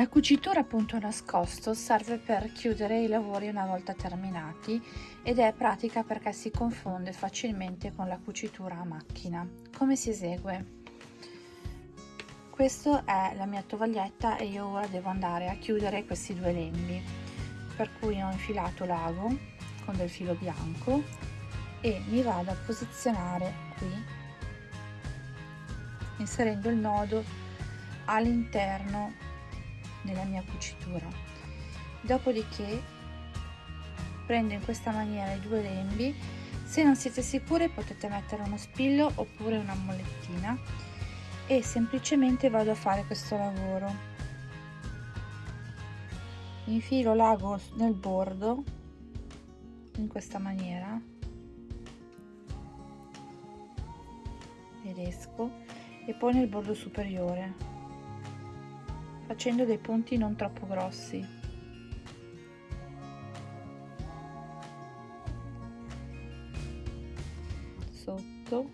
La cucitura a punto nascosto serve per chiudere i lavori una volta terminati ed è pratica perché si confonde facilmente con la cucitura a macchina. Come si esegue? Questa è la mia tovaglietta e io ora devo andare a chiudere questi due lembi per cui ho infilato l'ago con del filo bianco e mi vado a posizionare qui inserendo il nodo all'interno nella mia cucitura. Dopodiché prendo in questa maniera i due lembi. Se non siete sicure potete mettere uno spillo oppure una molettina e semplicemente vado a fare questo lavoro. Infilo l'ago nel bordo in questa maniera ed esco e poi nel bordo superiore facendo dei punti non troppo grossi. Sotto.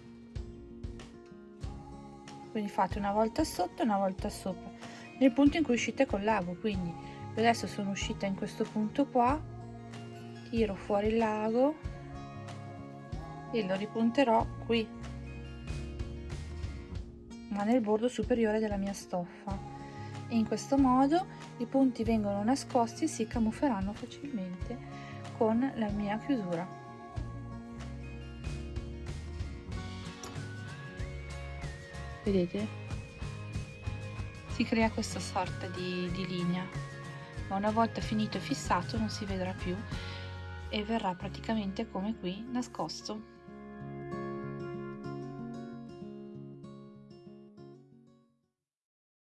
Quindi fate una volta sotto e una volta sopra, nel punto in cui uscite col lago, quindi adesso sono uscita in questo punto qua, tiro fuori il lago e lo ripunterò qui ma nel bordo superiore della mia stoffa e in questo modo i punti vengono nascosti e si camufferanno facilmente con la mia chiusura. Vedete? Si crea questa sorta di, di linea, ma una volta finito e fissato non si vedrà più e verrà praticamente come qui nascosto.